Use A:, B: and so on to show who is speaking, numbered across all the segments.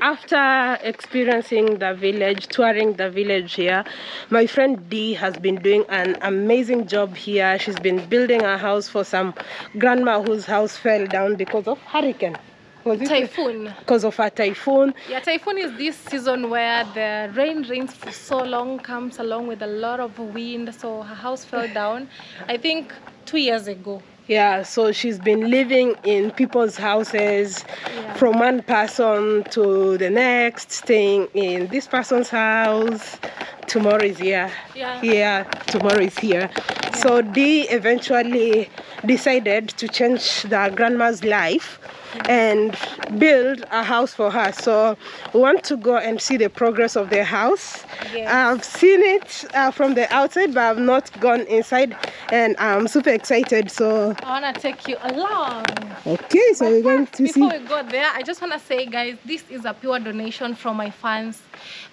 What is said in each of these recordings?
A: After experiencing the village, touring the village here, my friend Dee has been doing an amazing job here. She's been building a house for some grandma whose house fell down because of hurricane.
B: Was it typhoon.
A: Because of a typhoon.
B: Yeah, typhoon is this season where the rain rains for so long, comes along with a lot of wind. So her house fell down, I think two years ago.
A: Yeah, so she's been living in people's houses yeah. from one person to the next, staying in this person's house. Tomorrow is here.
B: Yeah.
A: Here, tomorrow is here. Yeah. So Dee eventually decided to change the grandma's life and build a house for her. So we want to go and see the progress of their house. Yes. I've seen it uh, from the outside, but I've not gone inside, and I'm super excited. So
B: I want to take you along.
A: Okay, so but we're going to
B: before
A: see.
B: Before we go there, I just want to say, guys, this is a pure donation from my fans.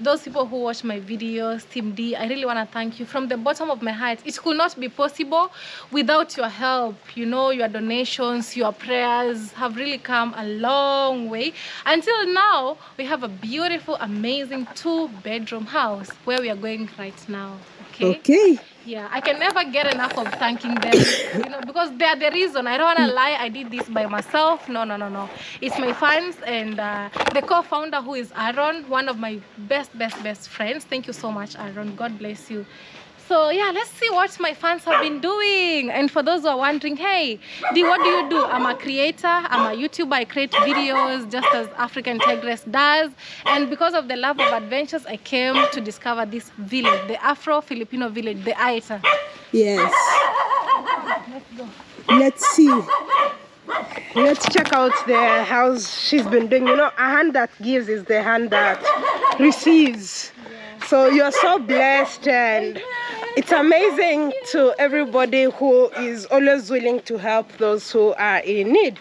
B: Those people who watch my videos, Team d i really want to thank you from the bottom of my heart. It could not be possible without your help. You know, your donations, your prayers have really come a long way. Until now we have a beautiful amazing two bedroom house where we are going right now okay?
A: Okay.
B: Yeah i can never get enough of thanking them you know because they are the reason. I don't want to lie i did this by myself. No no no no. It's my fans and uh, the co-founder who is aaron one of my best best best friends. Thank you so much aaron. God bless you so yeah let's see what my fans have been doing. And for those who are wondering hey what do you do? I'm a creator i'm a youtuber i create videos just as african tigress does. And because of the love of adventures i came to discover this village the afro filipino village the Aeta.
A: Yes.
B: Let's go
A: let's see. Let's check out the house she's been doing. You know a hand that gives is the hand that receives. Yeah. so you're so blessed and it's amazing to everybody who is always willing to help those who are in need.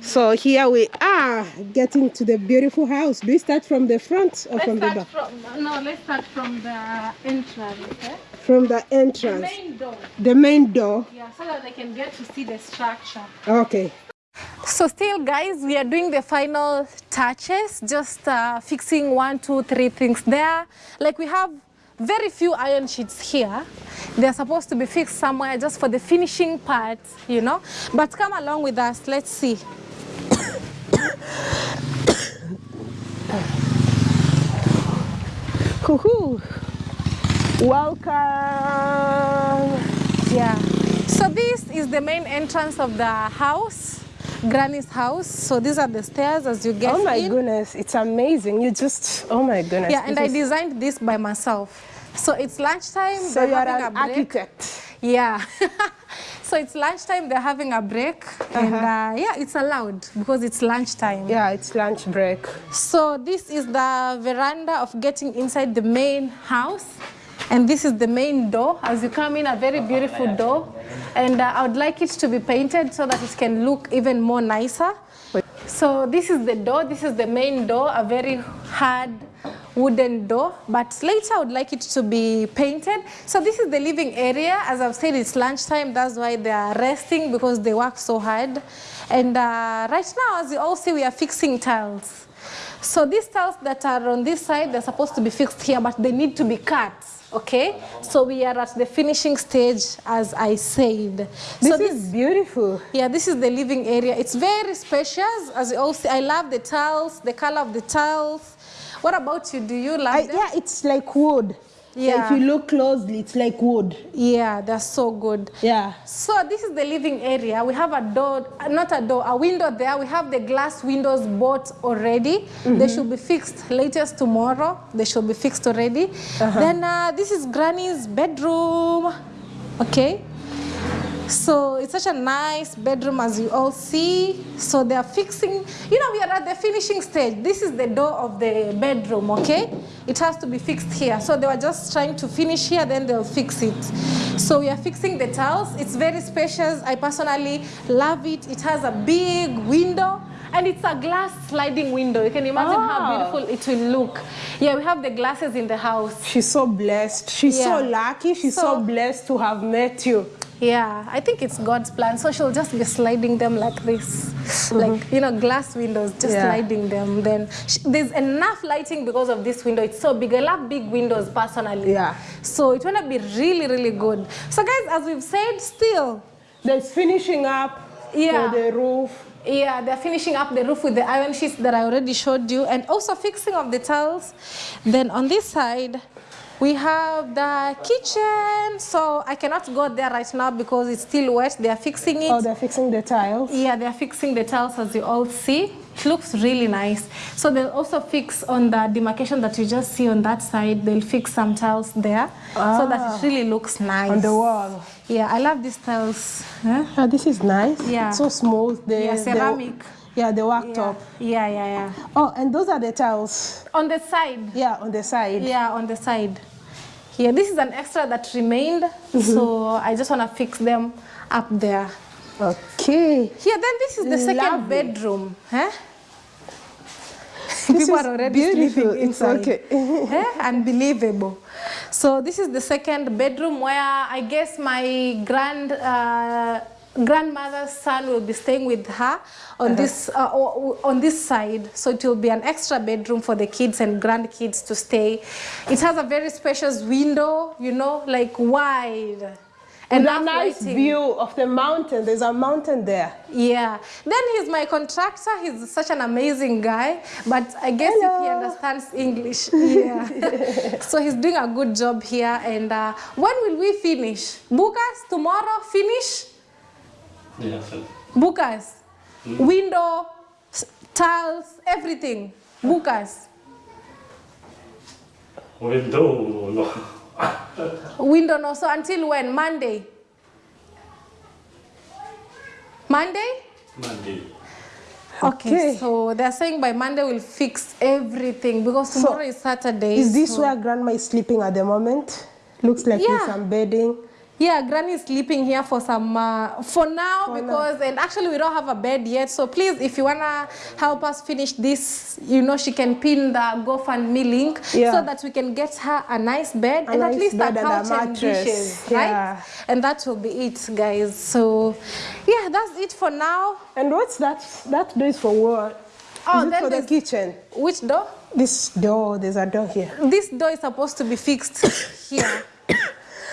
A: So here we are getting to the beautiful house. Do we start from the front or
B: let's
A: from the back?
B: from, no let's start from the entrance okay?
A: from the entrance.
B: The main door.
A: The main door.
B: Yeah so that they can get to see the structure.
A: Okay.
B: So still guys we are doing the final touches just uh, fixing one two three things there. Like we have very few iron sheets here. They're supposed to be fixed somewhere just for the finishing part, you know. But come along with us. Let's see.
A: Welcome.
B: Yeah. So this is the main entrance of the house. Granny's house. So these are the stairs as you get
A: Oh my
B: in.
A: goodness, it's amazing. You just, oh my goodness.
B: Yeah, and I designed this by myself. So it's lunchtime.
A: So you're an architect.
B: Yeah. so it's lunchtime, they're having a break. Uh -huh. And uh, yeah, it's allowed because it's lunchtime.
A: Yeah, it's lunch break.
B: So this is the veranda of getting inside the main house. And this is the main door. As you come in, a very beautiful door. And uh, I would like it to be painted so that it can look even more nicer. So this is the door. This is the main door, a very hard wooden door. But later I would like it to be painted. So this is the living area. As I've said, it's lunchtime. That's why they are resting because they work so hard. And uh, right now, as you all see, we are fixing tiles. So these tiles that are on this side, they're supposed to be fixed here, but they need to be cut okay? So we are at the finishing stage as i said.
A: This so is beautiful.
B: Yeah this is the living area. It's very spacious as you all see. I love the tiles the color of the tiles. What about you? Do you like I,
A: yeah it's like wood yeah. if you look closely, it's like wood.
B: Yeah, that's so good.
A: Yeah.
B: So this is the living area. We have a door, not a door, a window there. We have the glass windows bought already. Mm -hmm. They should be fixed latest tomorrow. They should be fixed already. Uh -huh. Then uh, this is Granny's bedroom. Okay. So it's such a nice bedroom as you all see. So they are fixing, you know, we are at the finishing stage. This is the door of the bedroom, okay? It has to be fixed here. So they were just trying to finish here, then they'll fix it. So we are fixing the tiles. It's very spacious. I personally love it. It has a big window. And it's a glass sliding window. You can imagine oh. how ah. beautiful it will look. Yeah, we have the glasses in the house.
A: She's so blessed. She's yeah. so lucky. She's so, so blessed to have met you.
B: Yeah, I think it's God's plan. So she'll just be sliding them like this, mm-hmm. like you know, glass windows, just
A: Yeah.
B: sliding them. Then sh there's enough lighting because of this window. It's so big. I love big windows personally.
A: Yeah.
B: So it's gonna be really, really good. So guys, as we've said, still,
A: There's finishing up
B: Yeah.
A: for the roof.
B: yeah, they're finishing up the roof with the iron sheets that I already showed you, and also fixing of the tiles. Then on this side. We have the kitchen, so I cannot go there right now because it's still wet. They are fixing it.
A: Oh, they're fixing the tiles.
B: Yeah, they're fixing the tiles as you all see. It looks really nice. So they'll also fix on the demarcation that you just see on that side. They'll fix some tiles there so that it really looks nice.
A: On the wall.
B: Yeah, I love these tiles. Huh?
A: Ah, this is nice.
B: Yeah.
A: It's so smooth. The,
B: Yeah,
A: the-
B: ceramic.
A: Yeah, the worktop.
B: Yeah, yeah, yeah.
A: Oh, and those are the tiles.
B: On the side.
A: Yeah, on the side.
B: Yeah, on the side. Yeah, this is an extra that remained,
A: Mm-hmm.
B: so I just want to fix them up there.
A: Okay.
B: Here, then this is the second bedroom. Huh?
A: This
B: People are already
A: beautiful.
B: sleeping
A: It's okay.
B: Eh? Unbelievable. So this is the second bedroom where I guess my grand uh, grandmother's son will be staying with her on this uh, on this side. So it will be an extra bedroom for the kids and grandkids to stay. It has a very spacious window, you know, like wide.
A: And a nice
B: lighting.
A: view of the mountain. There's a mountain there.
B: Yeah. Then he's my contractor. He's such an amazing guy. But I guess if he understands English, yeah. so he's doing a good job here. And uh, when will we finish? Bukas, tomorrow finish?
C: Yeah, so
B: Bukas. Mm. Window, tiles, everything. Bukas.
C: window, no.
B: Window no. So until when? Monday? Monday?
C: Monday.
B: Okay.
A: Okay.
B: So they're saying by Monday we'll fix everything because tomorrow is Saturday.
A: Is this
B: so-
A: where grandma is sleeping at the moment? Looks like
B: Yeah.
A: there's some bedding.
B: Yeah, Granny is sleeping here for some, uh, for now because, and actually we don't have a bed yet. So please, if you wanna help us finish this, you know, she can pin the GoFundMe link
A: Yeah.
B: so that we can get her a nice bed
A: A
B: and at least a
A: bed and
B: couch and, dishes,
A: Yeah.
B: right? And that will be it, guys. So yeah, that's it for now.
A: And what's that? That door is for what?
B: Oh,
A: is for the kitchen?
B: Which door?
A: This door, there's a door here.
B: This door is supposed to be fixed here.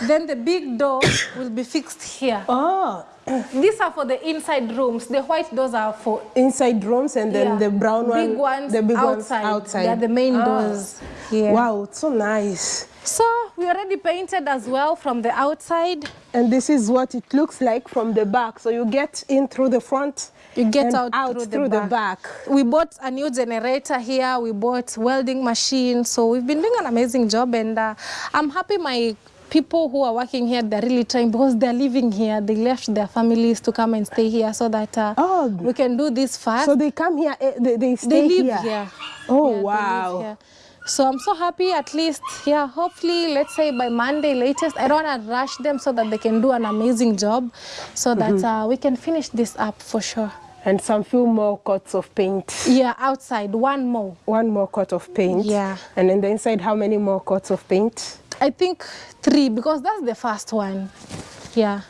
B: Then the big door will be fixed here.
A: Oh,
B: These are for the inside rooms. The white doors are for
A: inside rooms and then
B: Yeah.
A: the brown one,
B: big ones
A: the big
B: outside.
A: ones outside.
B: They're the main
A: Ah.
B: doors.
A: Wow, it's so nice.
B: So we already painted as well from the outside.
A: And this is what it looks like from the back. So you get in through the front.
B: You get
A: and
B: out, through,
A: through
B: the,
A: the
B: back.
A: back.
B: We bought a new generator here. We bought welding machine. So we've been doing an amazing job, and uh, I'm happy my people who are working here they're really trying because they're living here. They left their families to come and stay here so that uh,
A: Oh.
B: we can do this fast.
A: So they come here, eh, they, they stay
B: they live
A: here.
B: here.
A: Oh,
B: Yeah,
A: wow.
B: So I'm so happy at least, yeah, hopefully, let's say by Monday latest, I don't want to rush them so that they can do an amazing job so that
A: Mm-hmm.
B: uh, we can finish this up for sure.
A: And some few more coats of paint.
B: Yeah, outside, one more.
A: One more coat of paint.
B: Yeah.
A: And then the inside, how many more coats of paint?
B: I think three because that's the first one. Yeah.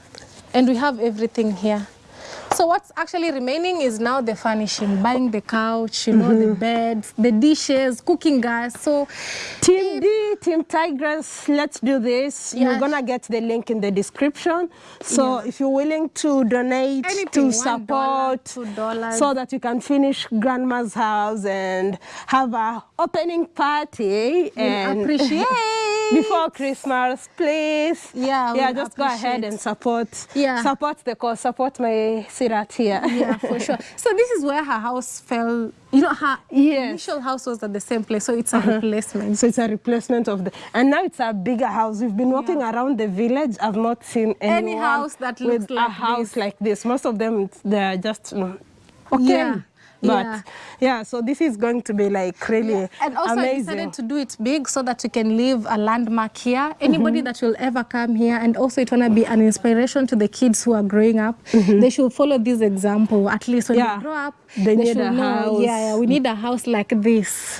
B: And we have everything here. So what's actually remaining is now the furnishing, buying the couch, you know,
A: Mm-hmm.
B: the beds, the dishes, cooking gas. So
A: Team D, Team Tigress, let's do this.
B: Yeah.
A: You're gonna get the link in the description. So if you're willing to donate
B: Anything,
A: to
B: $1,
A: support,
B: $2.
A: so that you can finish grandma's house and have a opening party and
B: appreciate.
A: before Christmas, please.
B: Yeah,
A: yeah, just go ahead and support.
B: Yeah.
A: support the cause, support my Sirat here.
B: yeah, for sure. So this is where her house fell. You know, her
A: Yes.
B: Initial house was at the same place, so it's a replacement.
A: So it's a replacement of the, and now it's a bigger house. We've been walking around the village. I've not seen
B: Any house that
A: with
B: looks
A: a
B: like
A: house
B: this.
A: like this. Most of them, they're just mm, okay.
B: Yeah.
A: But
B: Yeah.
A: yeah, so this is going to be like really
B: And also I
A: amazing.
B: decided to do it big so that you can leave a landmark here. Anybody
A: Mm-hmm.
B: that will ever come here and also it wanna be an inspiration to the kids who are growing up. They should follow this example. At least when.
A: Yeah.
B: they grow up,
A: They need
B: should
A: a
B: know,
A: house.
B: Yeah, yeah, we need a house like this.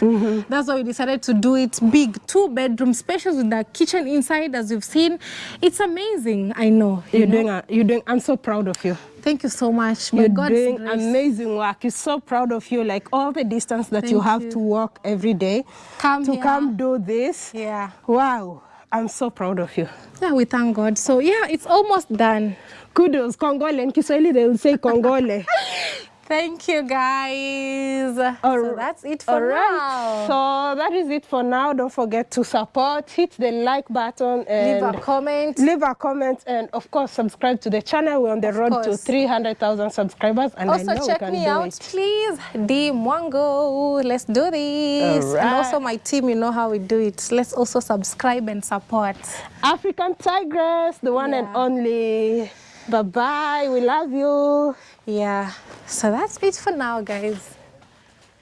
B: That's why we decided to do it big, two bedroom spacious with the kitchen inside as you've seen. It's amazing, I know. you
A: You're
B: know?
A: doing, a, you're doing, I'm so proud of you.
B: Thank you so much. My
A: You're
B: God's
A: doing
B: grace.
A: amazing work. You're so proud of you. Like all the distance that you
B: you
A: have
B: you.
A: to walk every day
B: Come
A: to
B: here.
A: come do this.
B: Yeah.
A: Wow. I'm so proud of you.
B: Yeah, we thank God. So yeah, it's almost done.
A: Kudos. Kongole. In Kiswahili, they will say Kongole.
B: Thank you guys. so that's it for
A: All right.
B: now.
A: So that is it for now. Don't forget to support, hit the like button, and
B: Leave a comment.
A: leave a comment, and of course subscribe to the channel. We're on the
B: Of
A: road to 300,000 subscribers, and I
B: Also
A: know
B: check
A: we can
B: me
A: do
B: out,
A: it.
B: please. D Mwango. Let's do this.
A: All
B: And also my team, you know how we do it. Let's also subscribe and support.
A: African Tigress, the one and only. Bye bye. We love you.
B: Yeah. So that's it for now, guys.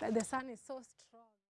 B: The sun is so